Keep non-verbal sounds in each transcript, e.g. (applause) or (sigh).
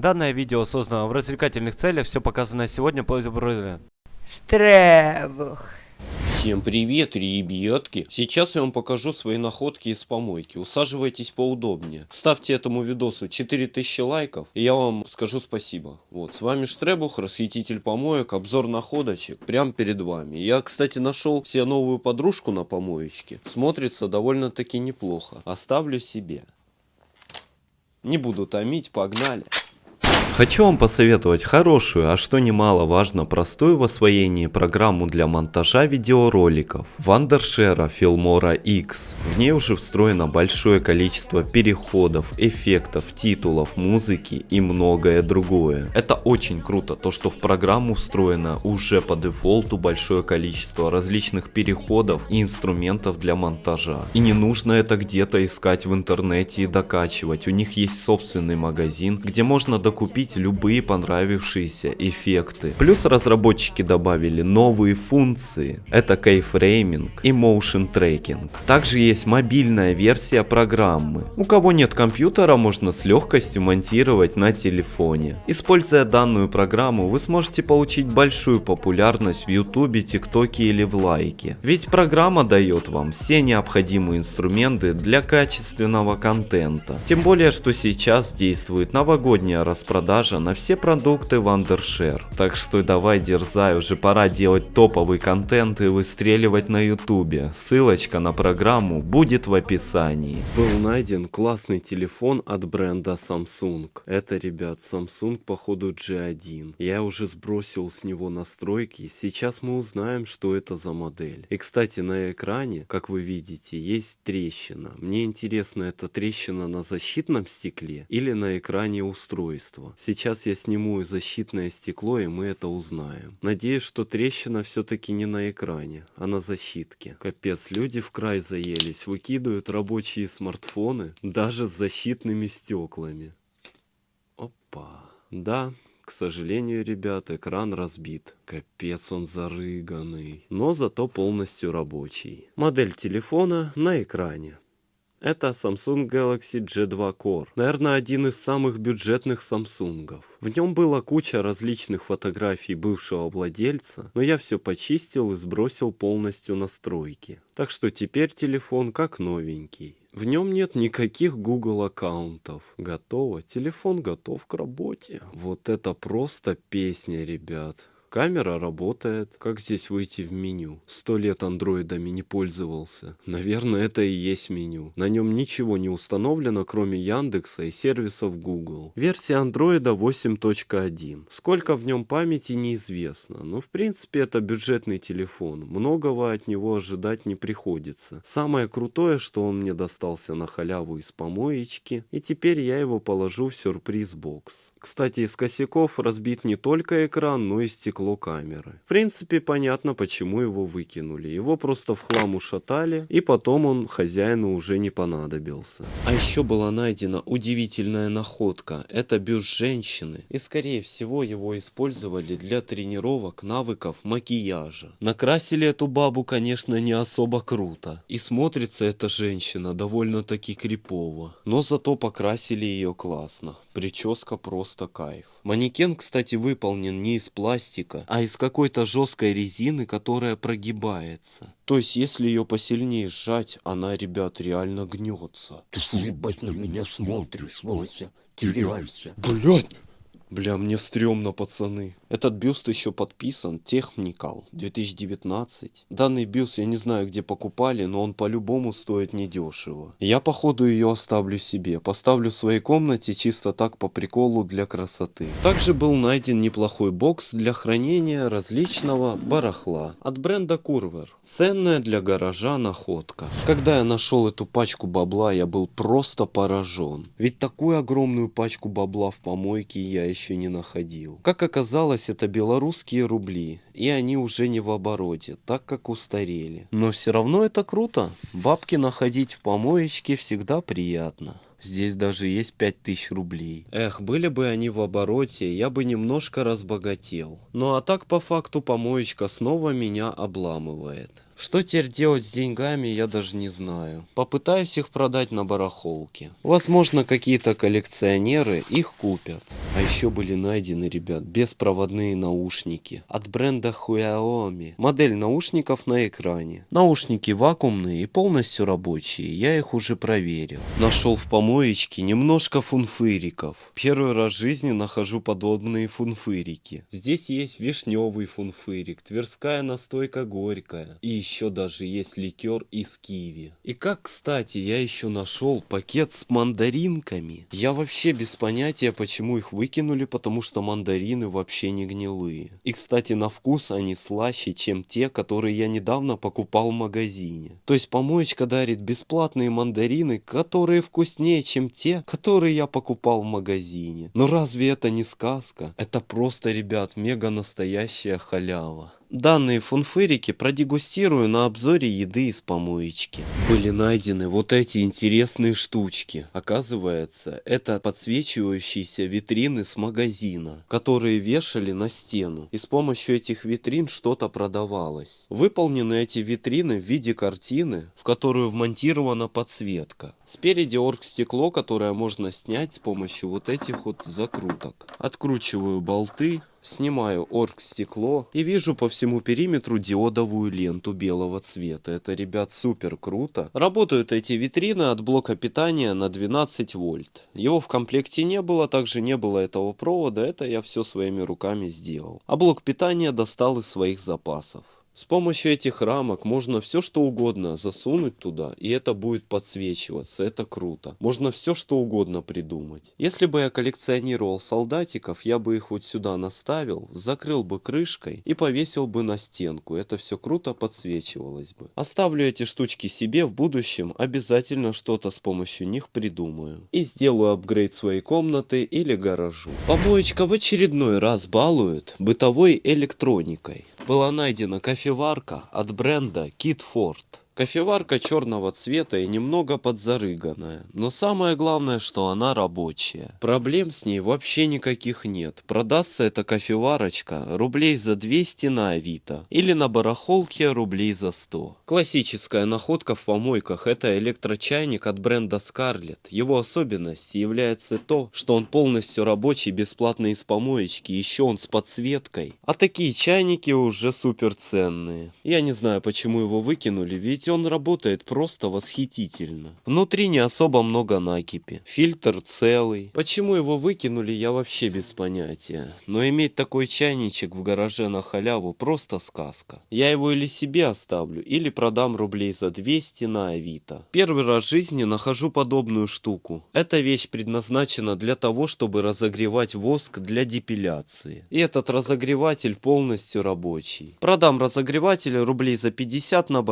Данное видео создано в развлекательных целях, все показанное сегодня по Штребух. Всем привет, ребятки! Сейчас я вам покажу свои находки из помойки. Усаживайтесь поудобнее. Ставьте этому видосу 4000 лайков, и я вам скажу спасибо. Вот, с вами Штребух, расхититель помоек, обзор находочек, прямо перед вами. Я, кстати, нашел себе новую подружку на помоечке. Смотрится довольно-таки неплохо. Оставлю себе. Не буду томить, погнали. Хочу вам посоветовать хорошую, а что немаловажно, простую в освоении программу для монтажа видеороликов Wondershare Filmora X. В ней уже встроено большое количество переходов, эффектов, титулов, музыки и многое другое. Это очень круто, то что в программу встроено уже по дефолту большое количество различных переходов и инструментов для монтажа. И не нужно это где-то искать в интернете и докачивать, у них есть собственный магазин, где можно докупить установить любые понравившиеся эффекты. Плюс разработчики добавили новые функции. Это кейфрейминг и motion tracking. Также есть мобильная версия программы. У кого нет компьютера, можно с легкостью монтировать на телефоне. Используя данную программу, вы сможете получить большую популярность в ютубе, тиктоке или в лайке. Ведь программа дает вам все необходимые инструменты для качественного контента. Тем более, что сейчас действует новогодняя распродажа продажа на все продукты Wondershare. Так что давай дерзай, уже пора делать топовый контент и выстреливать на ютубе. Ссылочка на программу будет в описании. Был найден классный телефон от бренда Samsung. Это, ребят, Samsung походу G1. Я уже сбросил с него настройки. Сейчас мы узнаем, что это за модель. И, кстати, на экране, как вы видите, есть трещина. Мне интересно, это трещина на защитном стекле или на экране устройства. Сейчас я сниму защитное стекло, и мы это узнаем. Надеюсь, что трещина все-таки не на экране, а на защитке. Капец, люди в край заелись, выкидывают рабочие смартфоны, даже с защитными стеклами. Опа. Да, к сожалению, ребят, экран разбит. Капец он зарыганный. Но зато полностью рабочий. Модель телефона на экране. Это Samsung Galaxy G2 Core. Наверное, один из самых бюджетных Samsungов. В нем была куча различных фотографий бывшего владельца, но я все почистил и сбросил полностью настройки. Так что теперь телефон как новенький. В нем нет никаких Google аккаунтов. Готово. Телефон готов к работе. Вот это просто песня, ребят. Камера работает. Как здесь выйти в меню? Сто лет андроидами не пользовался. Наверное, это и есть меню. На нем ничего не установлено, кроме Яндекса и сервисов Google. Версия андроида 8.1. Сколько в нем памяти неизвестно. Но в принципе это бюджетный телефон. Многого от него ожидать не приходится. Самое крутое, что он мне достался на халяву из помоечки. И теперь я его положу в сюрприз-бокс. Кстати, из косяков разбит не только экран, но и стекло стекло камеры. В принципе, понятно, почему его выкинули. Его просто в хлам ушатали, и потом он хозяину уже не понадобился. А еще была найдена удивительная находка. Это бюст женщины. И скорее всего его использовали для тренировок навыков макияжа. Накрасили эту бабу, конечно, не особо круто. И смотрится эта женщина довольно-таки крипово. Но зато покрасили ее классно. Прическа просто кайф. Манекен, кстати, выполнен не из пластика, а из какой-то жесткой резины, которая прогибается. То есть, если ее посильнее сжать, она, ребят, реально гнется. Ты что, ебать, на меня смотришь, Вася? Теряйся. Блять! Бля, мне стрёмно, пацаны. Этот бюст еще подписан Техникал 2019. Данный бюст я не знаю где покупали, но он по-любому стоит недешево. Я походу ее оставлю себе. Поставлю в своей комнате чисто так по приколу для красоты. Также был найден неплохой бокс для хранения различного барахла от бренда Курвер. Ценная для гаража находка. Когда я нашел эту пачку бабла, я был просто поражен. Ведь такую огромную пачку бабла в помойке я еще не находил. Как оказалось, это белорусские рубли, и они уже не в обороте, так как устарели. Но все равно это круто. Бабки находить в помоечке всегда приятно. Здесь даже есть 5000 рублей. Эх, были бы они в обороте, я бы немножко разбогател. Ну а так по факту помоечка снова меня обламывает. Что теперь делать с деньгами, я даже не знаю. Попытаюсь их продать на барахолке. Возможно, какие-то коллекционеры их купят. А еще были найдены, ребят, беспроводные наушники от бренда Xiaomi. Модель наушников на экране. Наушники вакуумные и полностью рабочие. Я их уже проверил. Нашел в помоечке немножко фунфыриков. Первый раз в жизни нахожу подобные фунфырики. Здесь есть вишневый фунфырик, тверская настойка горькая. И еще даже есть ликер из киви. И как, кстати, я еще нашел пакет с мандаринками. Я вообще без понятия, почему их выкинули, потому что мандарины вообще не гнилые. И, кстати, на вкус они слаще, чем те, которые я недавно покупал в магазине. То есть помоечка дарит бесплатные мандарины, которые вкуснее, чем те, которые я покупал в магазине. Но разве это не сказка? Это просто, ребят, мега настоящая халява. Данные фунфырики продегустирую на обзоре еды из помоечки. Были найдены вот эти интересные штучки. Оказывается, это подсвечивающиеся витрины с магазина, которые вешали на стену. И с помощью этих витрин что-то продавалось. Выполнены эти витрины в виде картины, в которую вмонтирована подсветка. Спереди оргстекло, которое можно снять с помощью вот этих вот закруток. Откручиваю болты, Снимаю оргстекло и вижу по всему периметру диодовую ленту белого цвета. Это, ребят, супер круто. Работают эти витрины от блока питания на 12 вольт. Его в комплекте не было, также не было этого провода. Это я все своими руками сделал. А блок питания достал из своих запасов. С помощью этих рамок можно все что угодно засунуть туда, и это будет подсвечиваться. Это круто. Можно все что угодно придумать. Если бы я коллекционировал солдатиков, я бы их вот сюда наставил, закрыл бы крышкой и повесил бы на стенку. Это все круто подсвечивалось бы. Оставлю эти штучки себе в будущем, обязательно что-то с помощью них придумаю. И сделаю апгрейд своей комнаты или гаражу. Помоечка в очередной раз балует бытовой электроникой. Была найдена кофеварка от бренда Китфорд. Кофеварка черного цвета и немного подзарыганная, но самое главное, что она рабочая. Проблем с ней вообще никаких нет. Продастся эта кофеварочка рублей за 200 на Авито или на барахолке рублей за 100. Классическая находка в помойках это электрочайник от бренда Scarlett. Его особенностью является то, что он полностью рабочий, бесплатно из помоечки, еще он с подсветкой. А такие чайники уже супер ценные. Я не знаю, почему его выкинули, ведь он работает просто восхитительно. Внутри не особо много накипи. Фильтр целый. Почему его выкинули, я вообще без понятия. Но иметь такой чайничек в гараже на халяву просто сказка. Я его или себе оставлю, или продам рублей за 200 на Авито. Первый раз в жизни нахожу подобную штуку. Эта вещь предназначена для того, чтобы разогревать воск для депиляции. И этот разогреватель полностью рабочий. Продам разогреватель рублей за 50 на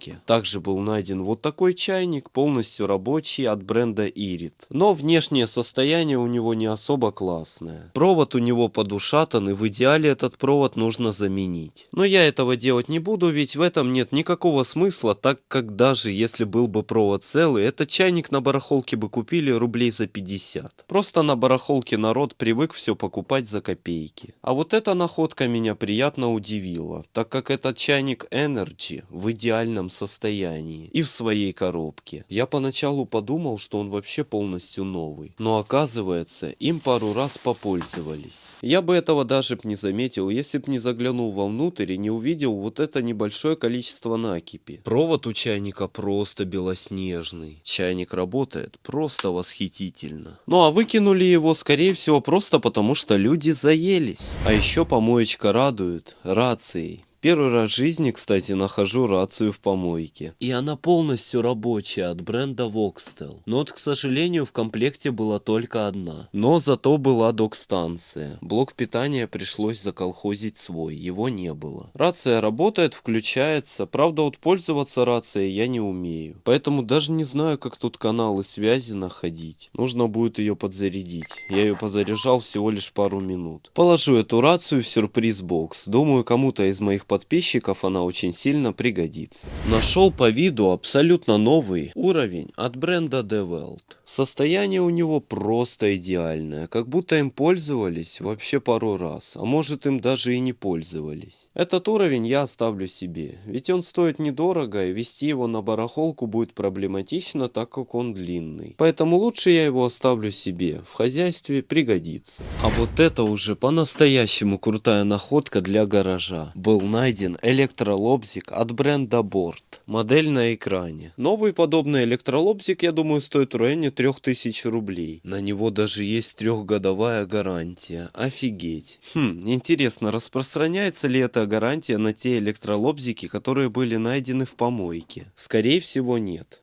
барахолке. Также был найден вот такой чайник, полностью рабочий от бренда Irit. Но внешнее состояние у него не особо классное. Провод у него подушатан и в идеале этот провод нужно заменить. Но я этого делать не буду, ведь в этом нет никакого смысла, так как даже если был бы провод целый, этот чайник на барахолке бы купили рублей за 50. Просто на барахолке народ привык все покупать за копейки. А вот эта находка меня приятно удивила, так как этот чайник Energy в идеальном состоянии и в своей коробке. Я поначалу подумал, что он вообще полностью новый, но оказывается, им пару раз попользовались. Я бы этого даже б не заметил, если б не заглянул вовнутрь и не увидел вот это небольшое количество накипи. Провод у чайника просто белоснежный. Чайник работает просто восхитительно. Ну а выкинули его, скорее всего, просто потому, что люди заелись. А еще помоечка радует рацией. Первый раз в жизни, кстати, нахожу рацию в помойке. И она полностью рабочая от бренда Voxtel. Но вот, к сожалению, в комплекте была только одна. Но зато была док-станция. Блок питания пришлось заколхозить свой, его не было. Рация работает, включается. Правда, вот пользоваться рацией я не умею. Поэтому даже не знаю, как тут каналы связи находить. Нужно будет ее подзарядить. Я ее позаряжал всего лишь пару минут. Положу эту рацию в сюрприз-бокс. Думаю, кому-то из моих подписчиков она очень сильно пригодится. Нашел по виду абсолютно новый уровень от бренда DeWalt. Состояние у него просто идеальное, как будто им пользовались вообще пару раз, а может им даже и не пользовались. Этот уровень я оставлю себе, ведь он стоит недорого и вести его на барахолку будет проблематично, так как он длинный. Поэтому лучше я его оставлю себе, в хозяйстве пригодится. А вот это уже по-настоящему крутая находка для гаража. Был найден электролобзик от бренда Борт. Модель на экране. Новый подобный электролобзик, я думаю, стоит в районе 3000 рублей. На него даже есть трехгодовая гарантия. Офигеть. Хм, интересно, распространяется ли эта гарантия на те электролобзики, которые были найдены в помойке? Скорее всего, нет.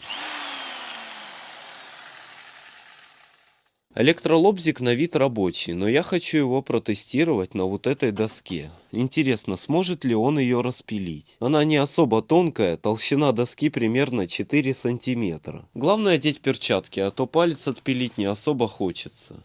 Электролобзик на вид рабочий, но я хочу его протестировать на вот этой доске. Интересно, сможет ли он ее распилить? Она не особо тонкая, толщина доски примерно 4 сантиметра. Главное одеть перчатки, а то палец отпилить не особо хочется.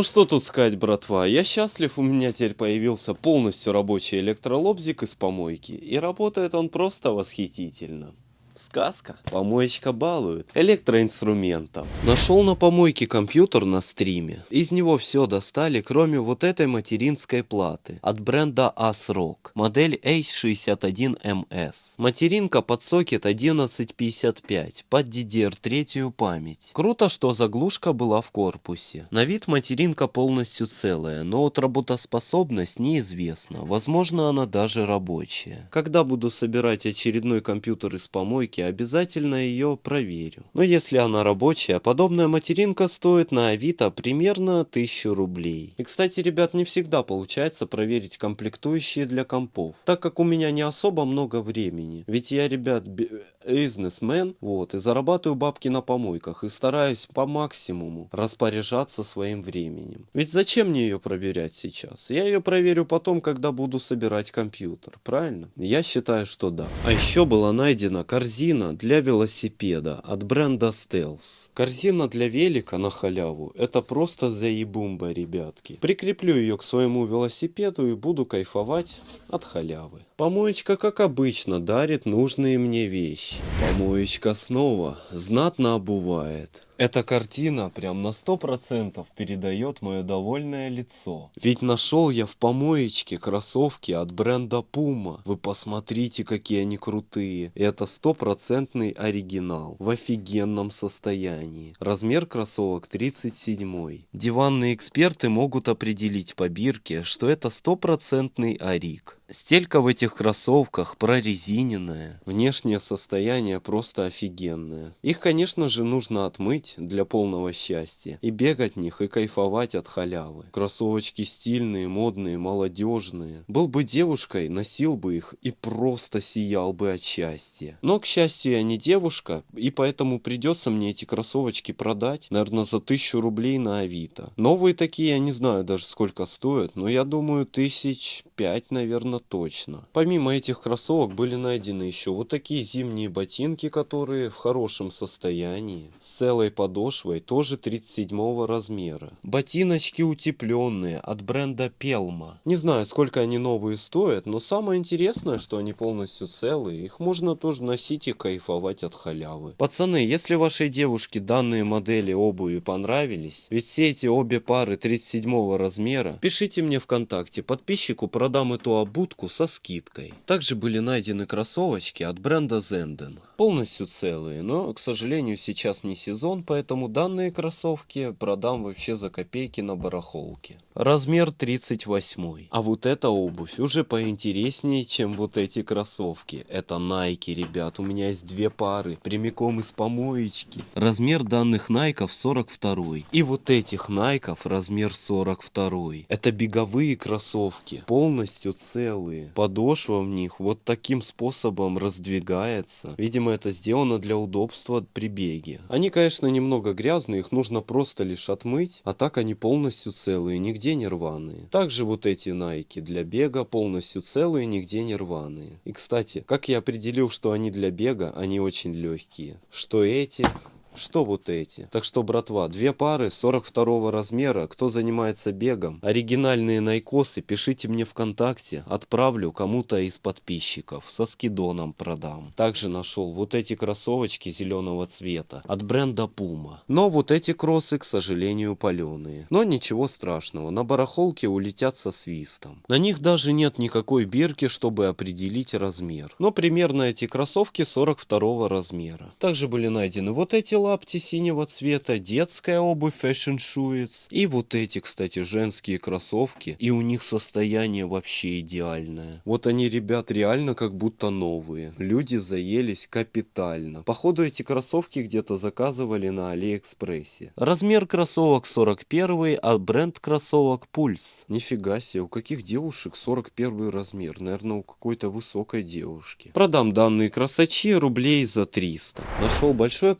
Ну что тут сказать, братва, я счастлив, у меня теперь появился полностью рабочий электролобзик из помойки, и работает он просто восхитительно. Сказка. Помоечка балует. Электроинструментом. Нашел на помойке компьютер на стриме. Из него все достали, кроме вот этой материнской платы. От бренда ASRock. Модель H61MS. Материнка под сокет 1155. Под DDR3 память. Круто, что заглушка была в корпусе. На вид материнка полностью целая, но вот работоспособность неизвестна. Возможно, она даже рабочая. Когда буду собирать очередной компьютер из помойки, обязательно ее проверю. Но если она рабочая, подобная материнка стоит на Авито примерно 1000 рублей. И кстати, ребят, не всегда получается проверить комплектующие для компов, так как у меня не особо много времени. Ведь я, ребят, бизнесмен, вот, и зарабатываю бабки на помойках, и стараюсь по максимуму распоряжаться своим временем. Ведь зачем мне ее проверять сейчас? Я ее проверю потом, когда буду собирать компьютер, правильно? Я считаю, что да. А еще была найдена корзина для велосипеда от бренда Stealth. Корзина для велика на халяву, это просто заебумба, ребятки. Прикреплю ее к своему велосипеду и буду кайфовать от халявы. Помоечка, как обычно, дарит нужные мне вещи. Помоечка снова знатно обувает. Эта картина прям на сто процентов передает мое довольное лицо. Ведь нашел я в помоечке кроссовки от бренда Puma. Вы посмотрите, какие они крутые. Это стопроцентный оригинал. В офигенном состоянии. Размер кроссовок 37. Диванные эксперты могут определить по бирке, что это стопроцентный ориг. Стелька в этих кроссовках прорезиненная. Внешнее состояние просто офигенное. Их, конечно же, нужно отмыть для полного счастья. И бегать в них, и кайфовать от халявы. Кроссовочки стильные, модные, молодежные. Был бы девушкой, носил бы их и просто сиял бы от счастья. Но, к счастью, я не девушка, и поэтому придется мне эти кроссовочки продать, наверное, за тысячу рублей на Авито. Новые такие, я не знаю даже сколько стоят, но я думаю, тысяч пять, наверное, точно. Помимо этих кроссовок были найдены еще вот такие зимние ботинки, которые в хорошем состоянии, с целой подошвой, тоже 37 размера. Ботиночки утепленные от бренда Пелма. Не знаю, сколько они новые стоят, но самое интересное, что они полностью целые, их можно тоже носить и кайфовать от халявы. Пацаны, если вашей девушке данные модели обуви понравились, ведь все эти обе пары 37 размера, пишите мне ВКонтакте, подписчику продам эту обутку со скидкой. Также были найдены кроссовочки от бренда Zenden. Полностью целые, но, к сожалению, сейчас не сезон, поэтому данные кроссовки продам вообще за копейки на барахолке. Размер 38. А вот эта обувь уже поинтереснее, чем вот эти кроссовки. Это Nike, ребят. У меня есть две пары, прямиком из помоечки. Размер данных Найков 42. И вот этих Найков размер 42. Это беговые кроссовки, полностью целые. Подошва в них вот таким способом раздвигается. Видимо, это сделано для удобства при беге. Они, конечно, немного грязные, их нужно просто лишь отмыть, а так они полностью целые, нигде не рваные. Также вот эти найки для бега полностью целые, нигде не рваные. И, кстати, как я определил, что они для бега, они очень легкие. Что эти что вот эти. Так что, братва, две пары 42 размера, кто занимается бегом, оригинальные найкосы, пишите мне ВКонтакте, отправлю кому-то из подписчиков, со скидоном продам. Также нашел вот эти кроссовочки зеленого цвета от бренда Puma. Но вот эти кроссы, к сожалению, паленые. Но ничего страшного, на барахолке улетят со свистом. На них даже нет никакой бирки, чтобы определить размер. Но примерно эти кроссовки 42 размера. Также были найдены вот эти лапти синего цвета, детская обувь Fashion Shoes и вот эти, кстати, женские кроссовки. И у них состояние вообще идеальное. Вот они, ребят, реально как будто новые. Люди заелись капитально. Походу эти кроссовки где-то заказывали на Алиэкспрессе. Размер кроссовок 41, а бренд кроссовок Пульс. Нифига себе, у каких девушек 41 размер? Наверное, у какой-то высокой девушки. Продам данные красачи рублей за 300. Нашел большое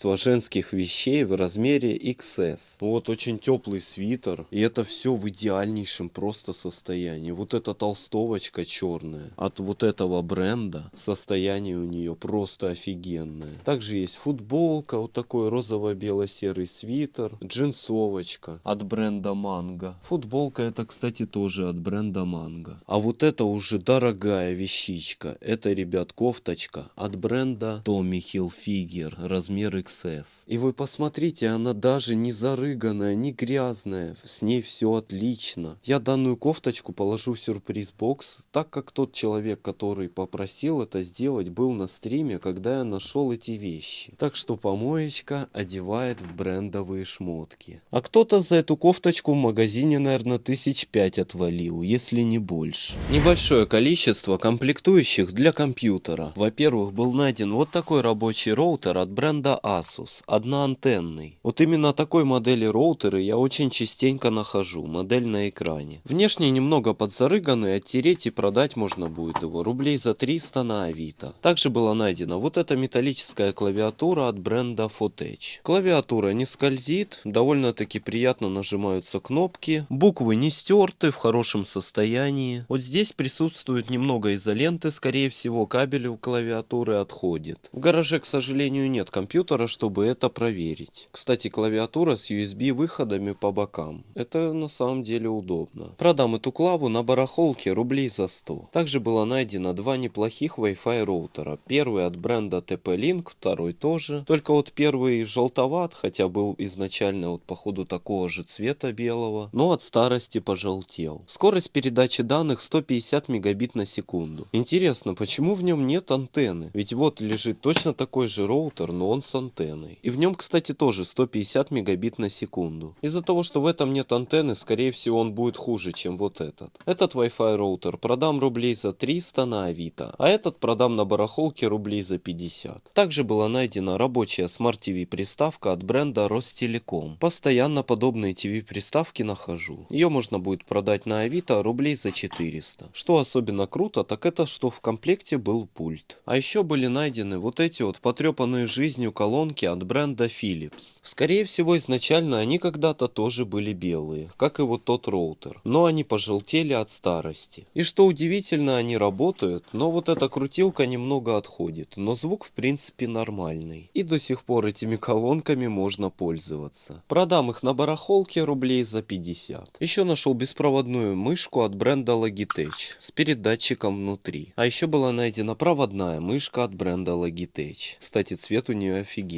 количество женских вещей в размере XS. Вот очень теплый свитер. И это все в идеальнейшем просто состоянии. Вот эта толстовочка черная от вот этого бренда. Состояние у нее просто офигенное. Также есть футболка, вот такой розово-бело-серый свитер, джинсовочка от бренда Манго. Футболка это, кстати, тоже от бренда Манго. А вот это уже дорогая вещичка. Это, ребят, кофточка от бренда Tommy Hilfiger, размер XS. И вы посмотрите, она даже не зарыганная, не грязная. С ней все отлично. Я данную кофточку положу в сюрприз-бокс, так как тот человек, который попросил это сделать, был на стриме, когда я нашел эти вещи. Так что помоечка одевает в брендовые шмотки. А кто-то за эту кофточку в магазине, наверное, тысяч пять отвалил, если не больше. Небольшое количество комплектующих для компьютера. Во-первых, был найден вот такой рабочий роутер от бренда Asus, одноантенный. Вот именно такой модели роутеры я очень частенько нахожу, модель на экране. Внешне немного подзарыганный, оттереть и продать можно будет его рублей за 300 на Авито. Также была найдена вот эта металлическая клавиатура от бренда Fotech. Клавиатура не скользит, довольно-таки приятно нажимаются кнопки, буквы не стерты, в хорошем состоянии. Вот здесь присутствует немного изоленты, скорее всего кабель у клавиатуры отходит. В гараже, к сожалению, нет компьютера, чтобы это проверить. Кстати, клавиатура с USB выходами по бокам. Это на самом деле удобно. Продам эту клаву на барахолке рублей за 100. Также было найдено два неплохих Wi-Fi роутера. Первый от бренда TP-Link, второй тоже. Только вот первый желтоват, хотя был изначально вот походу такого же цвета белого, но от старости пожелтел. Скорость передачи данных 150 мегабит на секунду. Интересно, почему в нем нет антенны? Ведь вот лежит точно такой же роутер, но он с антенной. И в нем, кстати, тоже 150 мегабит на секунду. Из-за того, что в этом нет антенны, скорее всего он будет хуже, чем вот этот. Этот Wi-Fi роутер продам рублей за 300 на Авито, а этот продам на барахолке рублей за 50. Также была найдена рабочая Smart TV приставка от бренда Ростелеком. Постоянно подобные TV приставки нахожу. Ее можно будет продать на Авито рублей за 400. Что особенно круто, так это что в комплекте был пульт. А еще были найдены вот эти вот потрепанные жизнью колонки от бренда Philips. Скорее всего изначально они когда-то тоже были белые, как и вот тот роутер. Но они пожелтели от старости. И что удивительно, они работают, но вот эта крутилка немного отходит. Но звук в принципе нормальный. И до сих пор этими колонками можно пользоваться. Продам их на барахолке рублей за 50. Еще нашел беспроводную мышку от бренда Logitech с передатчиком внутри. А еще была найдена проводная мышка от бренда Logitech. Кстати, цвет у нее офигенный.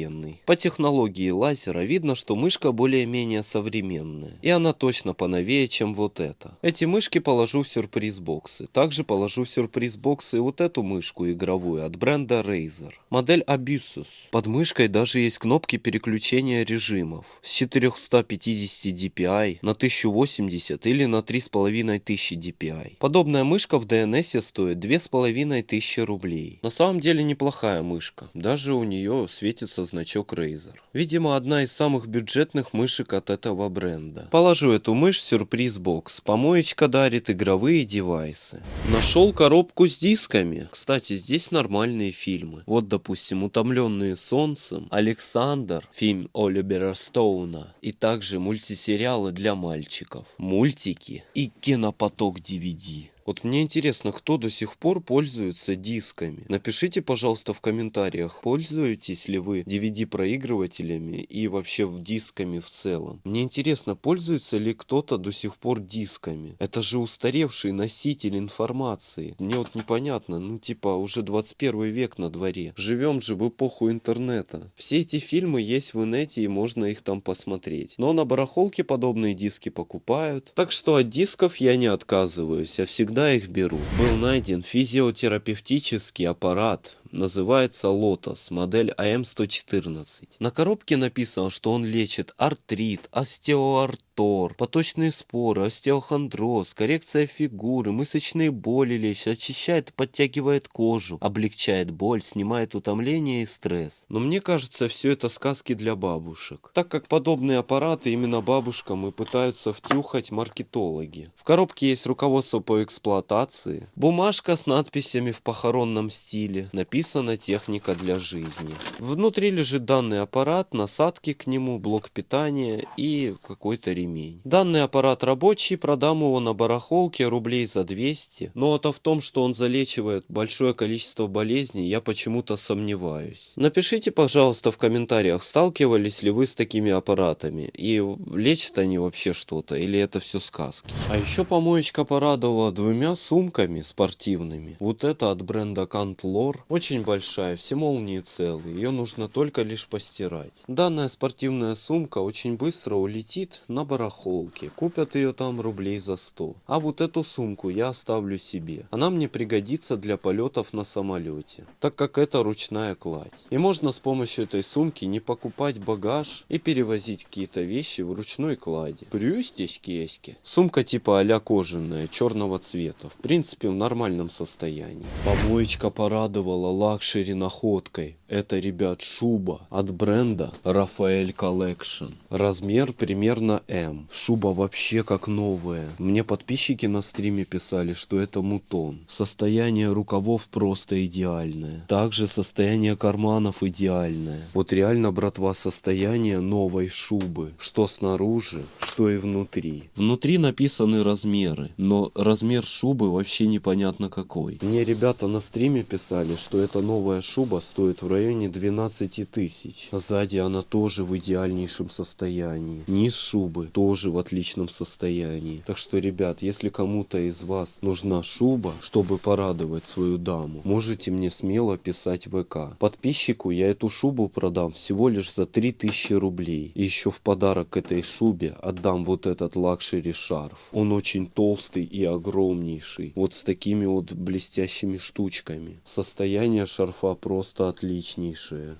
По технологии лазера видно, что мышка более-менее современная. И она точно поновее, чем вот эта. Эти мышки положу в сюрприз-боксы. Также положу в сюрприз-боксы вот эту мышку игровую от бренда Razer. Модель Abusus. Под мышкой даже есть кнопки переключения режимов. С 450 dpi на 1080 или на 3500 dpi. Подобная мышка в DNS стоит 2500 рублей. На самом деле неплохая мышка. Даже у нее светится значок Razer. Видимо, одна из самых бюджетных мышек от этого бренда. Положу эту мышь в сюрприз-бокс. Помоечка дарит игровые девайсы. Нашел коробку с дисками. Кстати, здесь нормальные фильмы. Вот, допустим, «Утомленные солнцем», «Александр», фильм Оливера Стоуна. И также мультисериалы для мальчиков, мультики и кинопоток DVD. Вот мне интересно, кто до сих пор пользуется дисками? Напишите, пожалуйста, в комментариях, пользуетесь ли вы DVD-проигрывателями и вообще в дисками в целом. Мне интересно, пользуется ли кто-то до сих пор дисками? Это же устаревший носитель информации. Мне вот непонятно, ну типа уже 21 век на дворе. Живем же в эпоху интернета. Все эти фильмы есть в инете и можно их там посмотреть. Но на барахолке подобные диски покупают. Так что от дисков я не отказываюсь, я всегда их беру. Был найден физиотерапевтический аппарат называется Lotus, модель АМ-114. На коробке написано, что он лечит артрит, остеоартор, поточные споры, остеохондроз, коррекция фигуры, мышечные боли лечит, очищает, подтягивает кожу, облегчает боль, снимает утомление и стресс. Но мне кажется, все это сказки для бабушек. Так как подобные аппараты именно бабушкам и пытаются втюхать маркетологи. В коробке есть руководство по эксплуатации, бумажка с надписями в похоронном стиле, написано написана техника для жизни. Внутри лежит данный аппарат, насадки к нему, блок питания и какой-то ремень. Данный аппарат рабочий, продам его на барахолке рублей за 200. Но это в том, что он залечивает большое количество болезней, я почему-то сомневаюсь. Напишите, пожалуйста, в комментариях, сталкивались ли вы с такими аппаратами и лечат они вообще что-то или это все сказки. А еще помоечка порадовала двумя сумками спортивными. Вот это от бренда Кантлор. Очень очень большая, все молнии целые, ее нужно только лишь постирать. Данная спортивная сумка очень быстро улетит на барахолке, купят ее там рублей за 100. А вот эту сумку я оставлю себе, она мне пригодится для полетов на самолете, так как это ручная кладь. И можно с помощью этой сумки не покупать багаж и перевозить какие-то вещи в ручной клади. Брюстесь кеськи. Сумка типа а кожаная, черного цвета, в принципе в нормальном состоянии. Помоечка порадовала luxury находкой. Это, ребят, шуба от бренда Рафаэль Collection. Размер примерно М. Шуба вообще как новая. Мне подписчики на стриме писали, что это мутон. Состояние рукавов просто идеальное. Также состояние карманов идеальное. Вот реально, братва, состояние новой шубы. Что снаружи, что и внутри. Внутри написаны размеры, но размер шубы вообще непонятно какой. Мне ребята на стриме писали, что эта новая шуба стоит в районе 12 тысяч. Сзади она тоже в идеальнейшем состоянии. Низ шубы тоже в отличном состоянии. Так что, ребят, если кому-то из вас нужна шуба, чтобы порадовать свою даму, можете мне смело писать ВК. Подписчику я эту шубу продам всего лишь за 3000 рублей. И еще в подарок к этой шубе отдам вот этот luxury шарф. Он очень толстый и огромнейший. Вот с такими вот блестящими штучками. Состояние шарфа просто отличнейшее.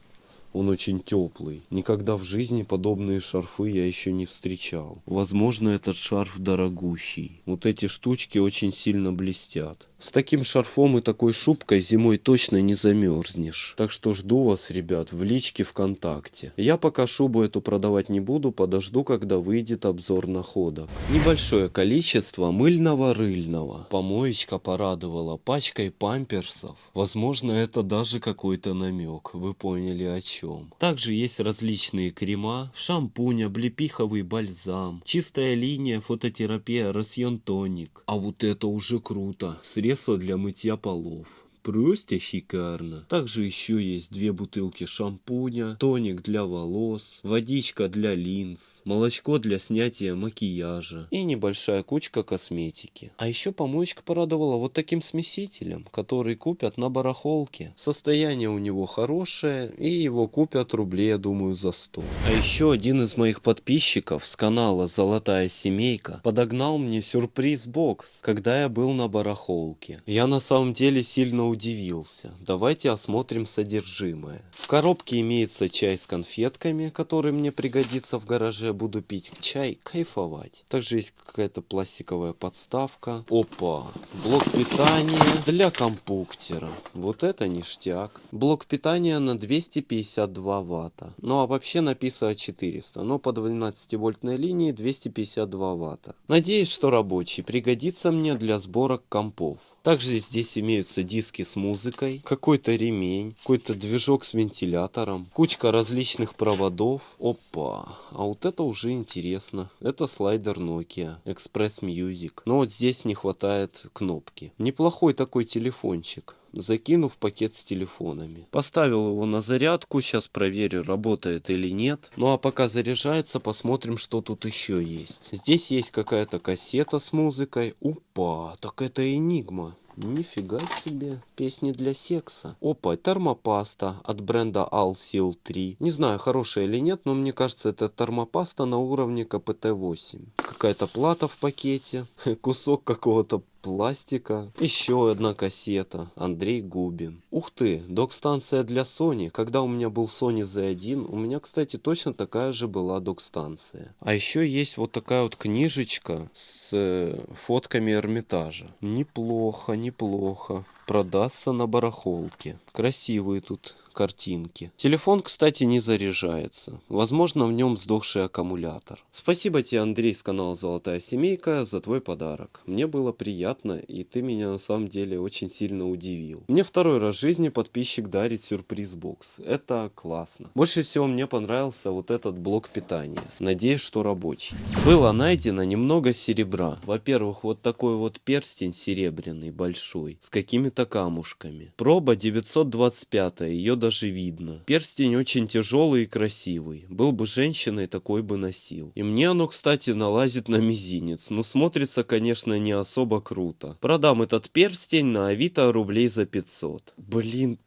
Он очень теплый. Никогда в жизни подобные шарфы я еще не встречал. Возможно, этот шарф дорогущий. Вот эти штучки очень сильно блестят. С таким шарфом и такой шубкой зимой точно не замерзнешь. Так что жду вас, ребят, в личке ВКонтакте. Я пока шубу эту продавать не буду, подожду, когда выйдет обзор находок. Небольшое количество мыльного рыльного. Помоечка порадовала пачкой памперсов. Возможно, это даже какой-то намек. Вы поняли о чем. Также есть различные крема, шампунь, облепиховый бальзам, чистая линия, фототерапия, росьон тоник. А вот это уже круто. Средство для мытья полов. Просто шикарно. Также еще есть две бутылки шампуня, тоник для волос, водичка для линз, молочко для снятия макияжа и небольшая кучка косметики. А еще помоечка порадовала вот таким смесителем, который купят на барахолке. Состояние у него хорошее и его купят рублей, я думаю, за 100. А еще один из моих подписчиков с канала Золотая Семейка подогнал мне сюрприз-бокс, когда я был на барахолке. Я на самом деле сильно удивился. Давайте осмотрим содержимое. В коробке имеется чай с конфетками, который мне пригодится в гараже. Буду пить чай, кайфовать. Также есть какая-то пластиковая подставка. Опа! Блок питания для компуктера. Вот это ништяк. Блок питания на 252 ватта. Ну а вообще написано 400. Но по 12 вольтной линии 252 ватта. Надеюсь, что рабочий пригодится мне для сборок компов. Также здесь имеются диски с музыкой, какой-то ремень, какой-то движок с вентилятором, кучка различных проводов. Опа, а вот это уже интересно. Это слайдер Nokia, Express Music. Но вот здесь не хватает кнопки. Неплохой такой телефончик закинув пакет с телефонами. Поставил его на зарядку, сейчас проверю, работает или нет. Ну а пока заряжается, посмотрим, что тут еще есть. Здесь есть какая-то кассета с музыкой. Упа, так это Enigma. Нифига себе, песни для секса. Опа, термопаста от бренда Alsil 3. Не знаю, хорошая или нет, но мне кажется, это термопаста на уровне КПТ-8. Какая-то плата в пакете, (laughs) кусок какого-то пластика. Еще одна кассета. Андрей Губин. Ух ты, док-станция для Sony. Когда у меня был Sony Z1, у меня, кстати, точно такая же была док-станция. А еще есть вот такая вот книжечка с э, фотками Эрмитажа. Неплохо, неплохо. Продастся на барахолке. Красивые тут картинки. Телефон, кстати, не заряжается. Возможно, в нем сдохший аккумулятор. Спасибо тебе, Андрей, с канала Золотая Семейка, за твой подарок. Мне было приятно, и ты меня на самом деле очень сильно удивил. Мне второй раз в жизни подписчик дарит сюрприз-бокс. Это классно. Больше всего мне понравился вот этот блок питания. Надеюсь, что рабочий. Было найдено немного серебра. Во-первых, вот такой вот перстень серебряный, большой, с какими-то камушками. Проба 925, ее даже видно. Перстень очень тяжелый и красивый. Был бы женщиной, такой бы носил. И мне оно, кстати, налазит на мизинец. Но смотрится, конечно, не особо круто. Продам этот перстень на Авито рублей за 500. Блин,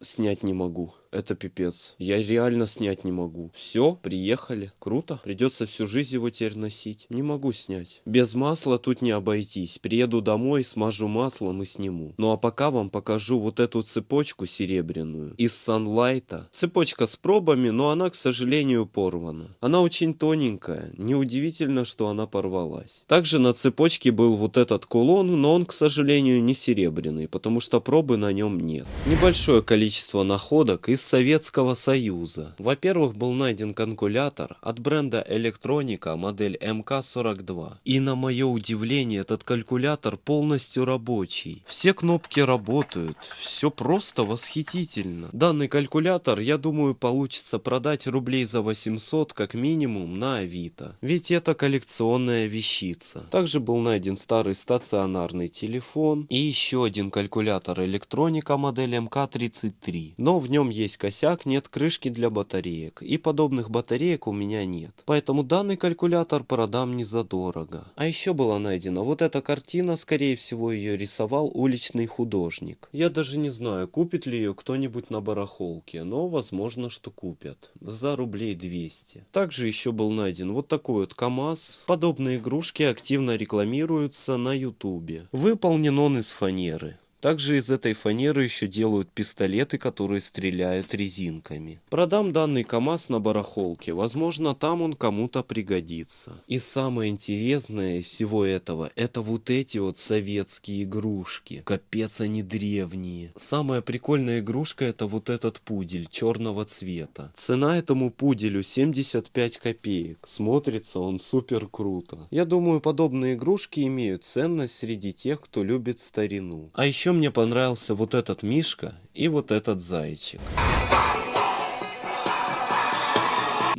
снять не могу. Это пипец. Я реально снять не могу. Все, приехали. Круто. Придется всю жизнь его теперь носить. Не могу снять. Без масла тут не обойтись. Приеду домой, смажу маслом и сниму. Ну а пока вам покажу вот эту цепочку серебряную. Из Санлайта. Цепочка с пробами, но она, к сожалению, порвана. Она очень тоненькая. Неудивительно, что она порвалась. Также на цепочке был вот этот кулон, но он, к сожалению, не серебряный, потому что пробы на нем нет. Небольшое количество находок и из Советского Союза. Во-первых, был найден калькулятор от бренда электроника модель МК-42. И на мое удивление, этот калькулятор полностью рабочий. Все кнопки работают, все просто восхитительно. Данный калькулятор, я думаю, получится продать рублей за 800 как минимум на Авито. Ведь это коллекционная вещица. Также был найден старый стационарный телефон и еще один калькулятор электроника модель МК-33. Но в нем есть есть косяк, нет крышки для батареек, и подобных батареек у меня нет. Поэтому данный калькулятор продам не задорого. А еще была найдена вот эта картина, скорее всего ее рисовал уличный художник. Я даже не знаю, купит ли ее кто-нибудь на барахолке, но возможно, что купят. За рублей 200. Также еще был найден вот такой вот КАМАЗ. Подобные игрушки активно рекламируются на ютубе. Выполнен он из фанеры. Также из этой фанеры еще делают пистолеты, которые стреляют резинками. Продам данный КАМАЗ на барахолке, возможно там он кому-то пригодится. И самое интересное из всего этого, это вот эти вот советские игрушки. Капец они древние. Самая прикольная игрушка это вот этот пудель черного цвета. Цена этому пуделю 75 копеек. Смотрится он супер круто. Я думаю подобные игрушки имеют ценность среди тех, кто любит старину. А еще мне понравился вот этот мишка и вот этот зайчик.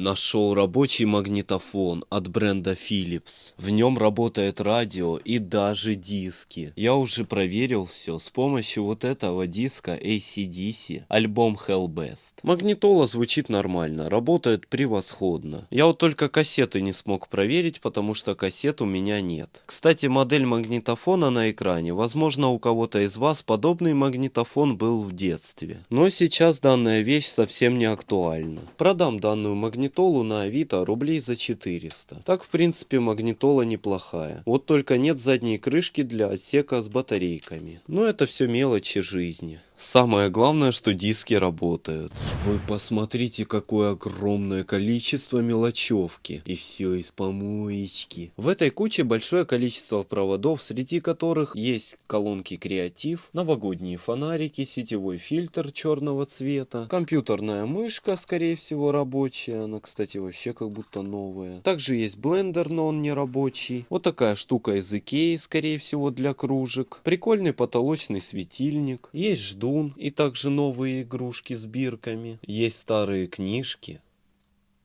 Нашел рабочий магнитофон от бренда Philips. В нем работает радио и даже диски. Я уже проверил все с помощью вот этого диска ACDC, альбом Hellbest. Магнитола звучит нормально, работает превосходно. Я вот только кассеты не смог проверить, потому что кассет у меня нет. Кстати, модель магнитофона на экране. Возможно, у кого-то из вас подобный магнитофон был в детстве. Но сейчас данная вещь совсем не актуальна. Продам данную магнитолу магнитолу на Авито рублей за 400. Так, в принципе, магнитола неплохая. Вот только нет задней крышки для отсека с батарейками. Но это все мелочи жизни. Самое главное, что диски работают. Вы посмотрите, какое огромное количество мелочевки. И все из помоечки. В этой куче большое количество проводов, среди которых есть колонки креатив, новогодние фонарики, сетевой фильтр черного цвета, компьютерная мышка, скорее всего, рабочая. Она, кстати, вообще как будто новая. Также есть блендер, но он не рабочий. Вот такая штука из Икеи, скорее всего, для кружек. Прикольный потолочный светильник. Есть ждун и также новые игрушки с бирками. Есть старые книжки.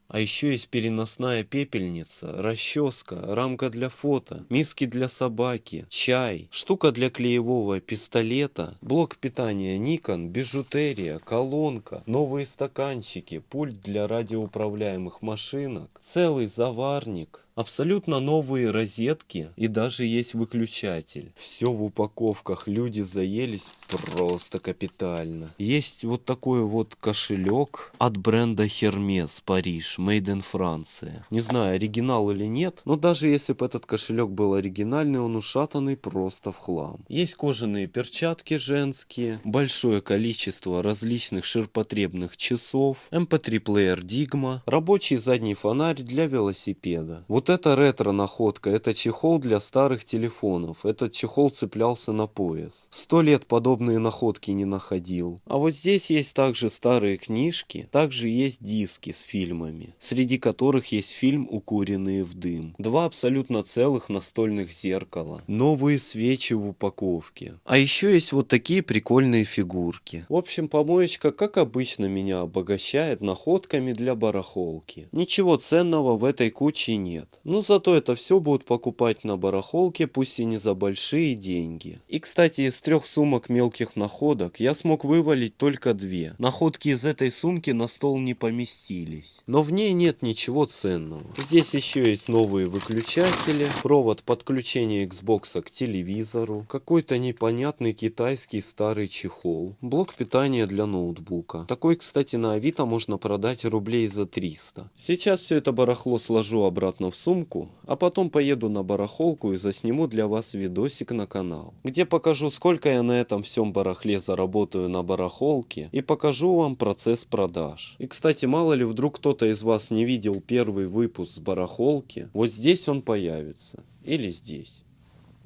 А еще есть переносная пепельница, расческа, рамка для фото, миски для собаки, чай, штука для клеевого пистолета, блок питания Nikon, бижутерия, колонка, новые стаканчики, пульт для радиоуправляемых машинок, целый заварник, Абсолютно новые розетки и даже есть выключатель. Все в упаковках. Люди заелись просто капитально. Есть вот такой вот кошелек от бренда Hermes Париж, Made in Франция. Не знаю, оригинал или нет, но даже если бы этот кошелек был оригинальный, он ушатанный просто в хлам. Есть кожаные перчатки женские, большое количество различных ширпотребных часов, MP3-плеер Digma, рабочий задний фонарь для велосипеда. Вот вот это ретро-находка, это чехол для старых телефонов. Этот чехол цеплялся на пояс. Сто лет подобные находки не находил. А вот здесь есть также старые книжки, также есть диски с фильмами, среди которых есть фильм «Укуренные в дым». Два абсолютно целых настольных зеркала, новые свечи в упаковке. А еще есть вот такие прикольные фигурки. В общем, помоечка, как обычно, меня обогащает находками для барахолки. Ничего ценного в этой куче нет. Но зато это все будут покупать на барахолке, пусть и не за большие деньги. И кстати, из трех сумок мелких находок я смог вывалить только две. Находки из этой сумки на стол не поместились. Но в ней нет ничего ценного. Здесь еще есть новые выключатели, провод подключения Xbox к телевизору, какой-то непонятный китайский старый чехол, блок питания для ноутбука. Такой, кстати, на Авито можно продать рублей за 300. Сейчас все это барахло сложу обратно в сумку, а потом поеду на барахолку и засниму для вас видосик на канал, где покажу сколько я на этом всем барахле заработаю на барахолке и покажу вам процесс продаж. И кстати, мало ли вдруг кто-то из вас не видел первый выпуск с барахолки, вот здесь он появится. Или здесь.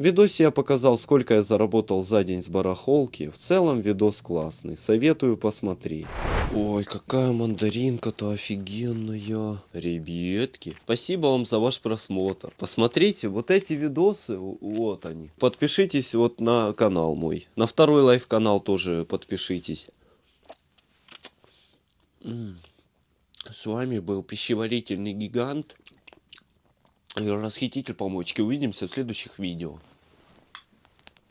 В видосе я показал, сколько я заработал за день с барахолки. В целом видос классный, советую посмотреть. Ой, какая мандаринка-то офигенная. Ребятки, спасибо вам за ваш просмотр. Посмотрите вот эти видосы, вот они. Подпишитесь вот на канал мой. На второй live канал тоже подпишитесь. С вами был пищеварительный гигант и расхититель помочки. Увидимся в следующих видео.